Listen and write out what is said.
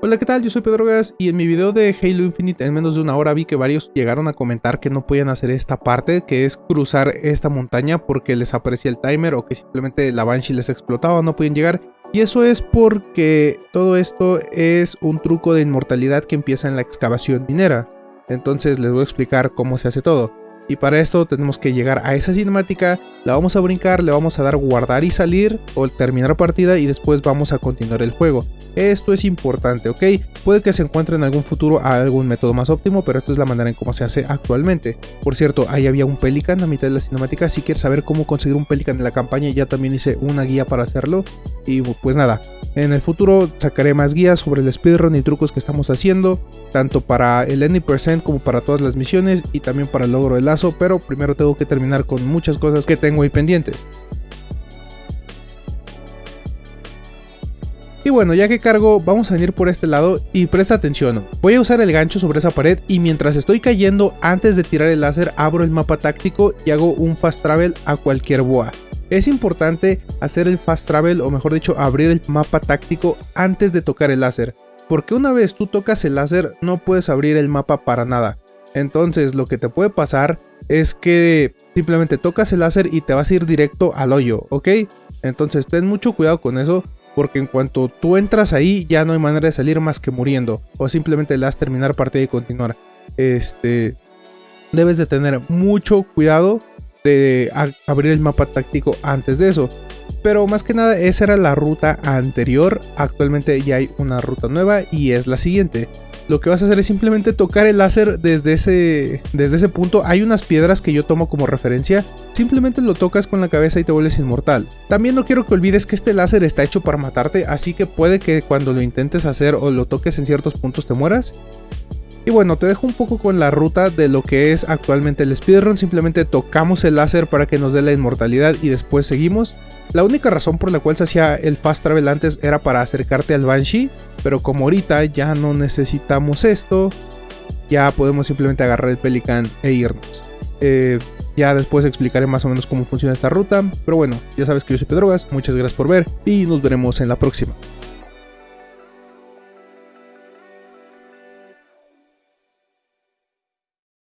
Hola, ¿qué tal? Yo soy Pedro Gas y en mi video de Halo Infinite en menos de una hora vi que varios llegaron a comentar que no podían hacer esta parte, que es cruzar esta montaña porque les aparecía el timer o que simplemente la Banshee les explotaba, no podían llegar. Y eso es porque todo esto es un truco de inmortalidad que empieza en la excavación minera. Entonces les voy a explicar cómo se hace todo. Y para esto tenemos que llegar a esa cinemática, la vamos a brincar, le vamos a dar guardar y salir o terminar partida y después vamos a continuar el juego. Esto es importante, ¿ok? Puede que se encuentre en algún futuro algún método más óptimo, pero esta es la manera en cómo se hace actualmente. Por cierto, ahí había un Pelican a mitad de la cinemática, si quieres saber cómo conseguir un Pelican en la campaña, ya también hice una guía para hacerlo. Y pues nada, en el futuro sacaré más guías sobre el speedrun y trucos que estamos haciendo, tanto para el Any% como para todas las misiones y también para el logro del lazo, pero primero tengo que terminar con muchas cosas que tengo ahí pendientes. Y bueno, ya que cargo, vamos a venir por este lado y presta atención. Voy a usar el gancho sobre esa pared y mientras estoy cayendo, antes de tirar el láser, abro el mapa táctico y hago un fast travel a cualquier boa. Es importante hacer el fast travel o mejor dicho abrir el mapa táctico antes de tocar el láser, porque una vez tú tocas el láser no puedes abrir el mapa para nada. Entonces lo que te puede pasar es que simplemente tocas el láser y te vas a ir directo al hoyo, ¿ok? Entonces ten mucho cuidado con eso porque en cuanto tú entras ahí ya no hay manera de salir más que muriendo o simplemente le das terminar partida y continuar. Este, debes de tener mucho cuidado de abrir el mapa táctico antes de eso. Pero más que nada esa era la ruta anterior, actualmente ya hay una ruta nueva y es la siguiente. Lo que vas a hacer es simplemente tocar el láser desde ese, desde ese punto. Hay unas piedras que yo tomo como referencia. Simplemente lo tocas con la cabeza y te vuelves inmortal. También no quiero que olvides que este láser está hecho para matarte, así que puede que cuando lo intentes hacer o lo toques en ciertos puntos te mueras. Y bueno, te dejo un poco con la ruta de lo que es actualmente el speedrun, simplemente tocamos el láser para que nos dé la inmortalidad y después seguimos. La única razón por la cual se hacía el fast travel antes era para acercarte al Banshee, pero como ahorita ya no necesitamos esto, ya podemos simplemente agarrar el Pelican e irnos. Eh, ya después explicaré más o menos cómo funciona esta ruta, pero bueno, ya sabes que yo soy Pedrogas, muchas gracias por ver y nos veremos en la próxima.